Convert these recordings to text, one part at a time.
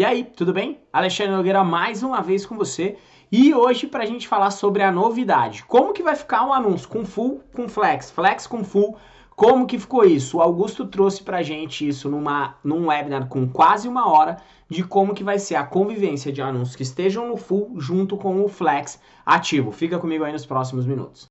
E aí, tudo bem? Alexandre Nogueira mais uma vez com você e hoje para a gente falar sobre a novidade. Como que vai ficar um anúncio com full, com flex, flex com full, como que ficou isso? O Augusto trouxe para a gente isso numa, num webinar com quase uma hora de como que vai ser a convivência de anúncios que estejam no full junto com o flex ativo. Fica comigo aí nos próximos minutos.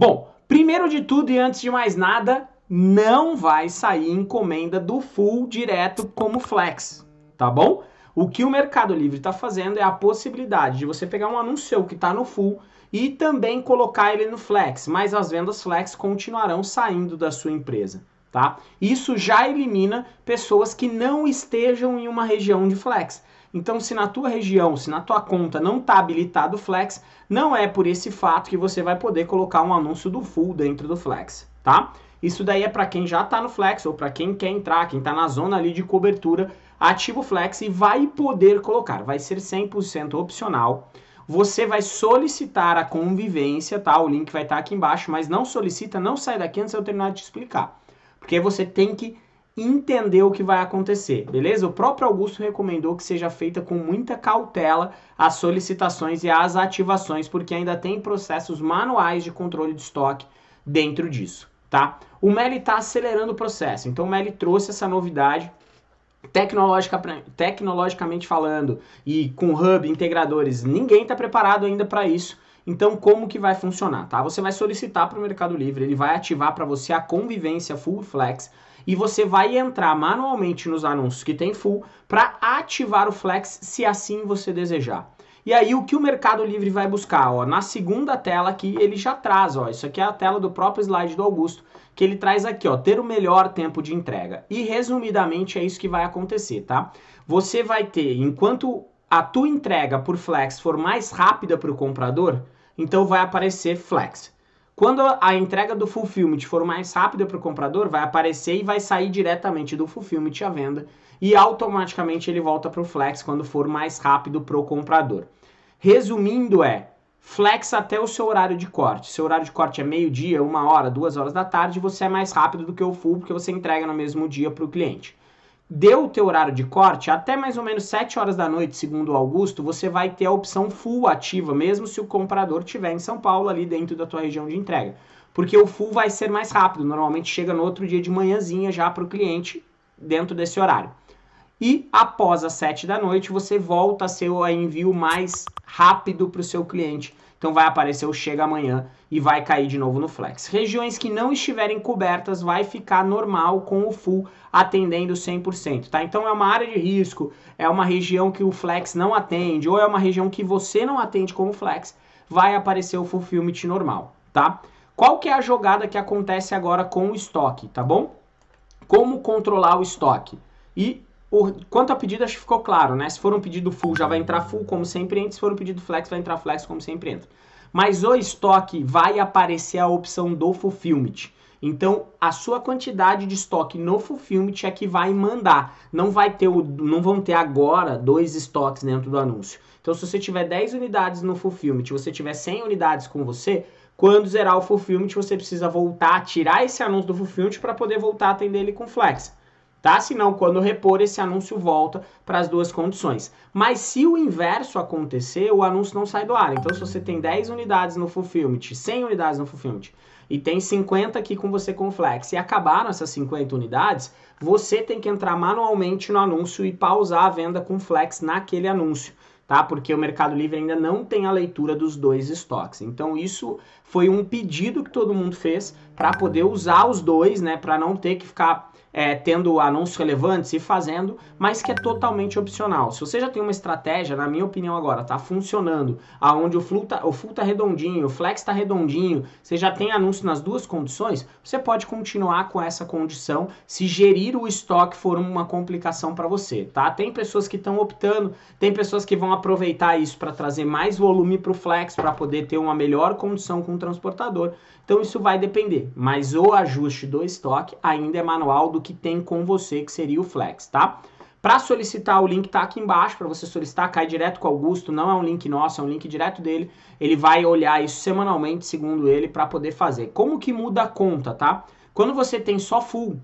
Bom, primeiro de tudo e antes de mais nada, não vai sair encomenda do full direto como flex, tá bom? O que o Mercado Livre está fazendo é a possibilidade de você pegar um anúncio que está no full e também colocar ele no flex, mas as vendas flex continuarão saindo da sua empresa, tá? Isso já elimina pessoas que não estejam em uma região de flex. Então, se na tua região, se na tua conta não está habilitado o Flex, não é por esse fato que você vai poder colocar um anúncio do Full dentro do Flex, tá? Isso daí é para quem já está no Flex ou para quem quer entrar, quem está na zona ali de cobertura, ativa o Flex e vai poder colocar. Vai ser 100% opcional. Você vai solicitar a convivência, tá? O link vai estar tá aqui embaixo, mas não solicita, não sai daqui antes eu terminar de te explicar. Porque você tem que entender o que vai acontecer, beleza? O próprio Augusto recomendou que seja feita com muita cautela as solicitações e as ativações, porque ainda tem processos manuais de controle de estoque dentro disso, tá? O Meli está acelerando o processo, então o Meli trouxe essa novidade Tecnologica, tecnologicamente falando e com hub, integradores, ninguém está preparado ainda para isso. Então, como que vai funcionar? Tá? Você vai solicitar para o Mercado Livre, ele vai ativar para você a convivência Full Flex e você vai entrar manualmente nos anúncios que tem full para ativar o flex se assim você desejar. E aí o que o Mercado Livre vai buscar, ó, na segunda tela aqui ele já traz, ó, isso aqui é a tela do próprio slide do Augusto, que ele traz aqui, ó, ter o melhor tempo de entrega. E resumidamente é isso que vai acontecer, tá? Você vai ter, enquanto a tua entrega por flex for mais rápida para o comprador, então vai aparecer flex. Quando a entrega do fulfillment for mais rápida para o comprador, vai aparecer e vai sair diretamente do fulfillment à venda e automaticamente ele volta para o flex quando for mais rápido para o comprador. Resumindo é, flex até o seu horário de corte. Seu horário de corte é meio-dia, uma hora, duas horas da tarde, você é mais rápido do que o full porque você entrega no mesmo dia para o cliente deu o teu horário de corte, até mais ou menos 7 horas da noite, segundo o Augusto, você vai ter a opção full ativa, mesmo se o comprador estiver em São Paulo, ali dentro da tua região de entrega. Porque o full vai ser mais rápido, normalmente chega no outro dia de manhãzinha já para o cliente, dentro desse horário. E após as 7 da noite, você volta a ser o envio mais rápido para o seu cliente, então vai aparecer o chega amanhã e vai cair de novo no flex. Regiões que não estiverem cobertas vai ficar normal com o full atendendo 100%, tá? Então é uma área de risco, é uma região que o flex não atende ou é uma região que você não atende como flex, vai aparecer o fulfillment normal, tá? Qual que é a jogada que acontece agora com o estoque, tá bom? Como controlar o estoque? E o, quanto a pedido, acho que ficou claro, né? Se for um pedido full, já vai entrar full, como sempre entra. Se for um pedido flex, vai entrar flex, como sempre entra. Mas o estoque vai aparecer a opção do fulfillment. Então, a sua quantidade de estoque no fulfillment é que vai mandar. Não vai ter o, não vão ter agora dois estoques dentro do anúncio. Então, se você tiver 10 unidades no fulfillment, você tiver 100 unidades com você, quando zerar o fulfillment, você precisa voltar, tirar esse anúncio do fulfillment para poder voltar a atender ele com flex tá? Senão, quando repor, esse anúncio volta para as duas condições. Mas se o inverso acontecer, o anúncio não sai do ar. Então, se você tem 10 unidades no fulfillment, 100 unidades no fulfillment, e tem 50 aqui com você com flex, e acabaram essas 50 unidades, você tem que entrar manualmente no anúncio e pausar a venda com flex naquele anúncio. Tá? Porque o Mercado Livre ainda não tem a leitura dos dois estoques. Então isso foi um pedido que todo mundo fez para poder usar os dois, né? Para não ter que ficar é, tendo anúncios relevantes e fazendo, mas que é totalmente opcional. Se você já tem uma estratégia, na minha opinião agora, tá funcionando, aonde o full tá, o full tá redondinho, o flex tá redondinho, você já tem anúncio nas duas condições, você pode continuar com essa condição se gerir o estoque for uma complicação para você, tá? Tem pessoas que estão optando, tem pessoas que vão aproveitar isso para trazer mais volume para o flex, para poder ter uma melhor condição com o transportador. Então isso vai depender, mas o ajuste do estoque ainda é manual do que tem com você, que seria o flex, tá? Para solicitar, o link está aqui embaixo para você solicitar, cai direto com o Augusto, não é um link nosso, é um link direto dele. Ele vai olhar isso semanalmente, segundo ele, para poder fazer. Como que muda a conta, tá? Quando você tem só full,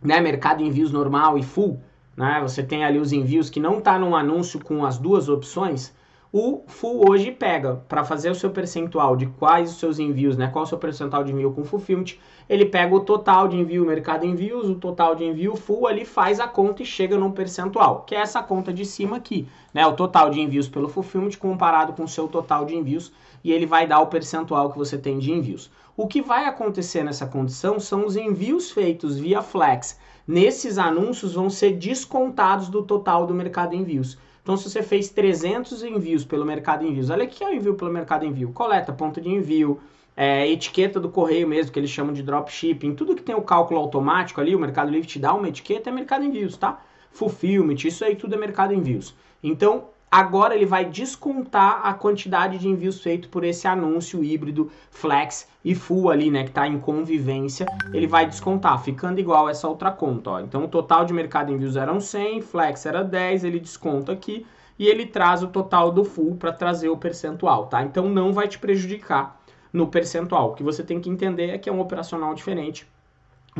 né, mercado envios normal e full, né, você tem ali os envios que não tá num anúncio com as duas opções, o Full hoje pega para fazer o seu percentual de quais os seus envios, né? Qual o seu percentual de envio com Fulfillment, ele pega o total de envio mercado envios, o total de envio Full ali faz a conta e chega num percentual, que é essa conta de cima aqui, né? O total de envios pelo Fulfillment comparado com o seu total de envios e ele vai dar o percentual que você tem de envios. O que vai acontecer nessa condição são os envios feitos via Flex. Nesses anúncios vão ser descontados do total do mercado envios. Então, se você fez 300 envios pelo Mercado Envios, olha o que é o envio pelo Mercado Envio: coleta, ponto de envio, é, etiqueta do correio mesmo, que eles chamam de dropshipping, tudo que tem o cálculo automático ali, o Mercado Livre te dá uma etiqueta, é Mercado Envios, tá? Fulfillment, isso aí tudo é Mercado Envios. Então, Agora ele vai descontar a quantidade de envios feito por esse anúncio híbrido flex e full ali, né, que está em convivência, ele vai descontar, ficando igual essa outra conta, ó. Então o total de mercado envios eram 100, flex era 10, ele desconta aqui e ele traz o total do full para trazer o percentual, tá? Então não vai te prejudicar no percentual. O que você tem que entender é que é um operacional diferente,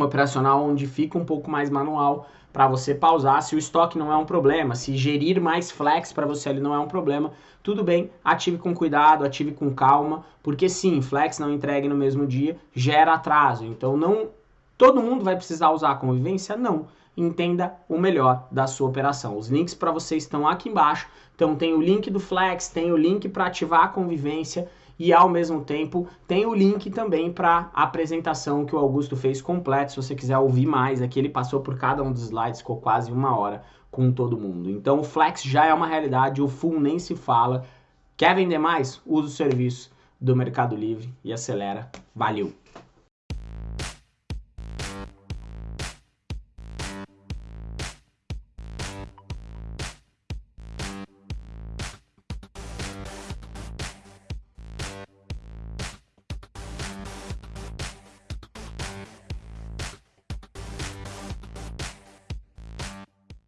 um operacional onde fica um pouco mais manual, para você pausar. Se o estoque não é um problema, se gerir mais flex para você ali não é um problema, tudo bem, ative com cuidado, ative com calma, porque sim, flex não entregue no mesmo dia gera atraso. Então não todo mundo vai precisar usar a convivência? Não. Entenda o melhor da sua operação. Os links para você estão aqui embaixo. Então tem o link do Flex, tem o link para ativar a convivência e ao mesmo tempo tem o link também para a apresentação que o Augusto fez completo, se você quiser ouvir mais, aqui ele passou por cada um dos slides, ficou quase uma hora com todo mundo. Então o Flex já é uma realidade, o Full nem se fala. Quer vender mais? Usa o serviço do Mercado Livre e acelera. Valeu!